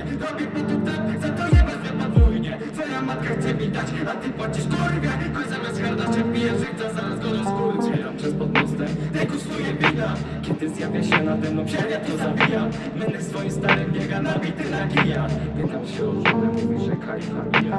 Robi po to tap, za to jeba, zna pa dvojnie Tvoja matka chce pitać, a ty pocish, kurwia Ko zamias karda, cek pija, zaraz go do skur przez pod mostem, dekustuje Kiedy zjabia się nade mno, ksieria to zabija Mende svojim starem, biega na bity na się o rzule, mówi, że kalifamia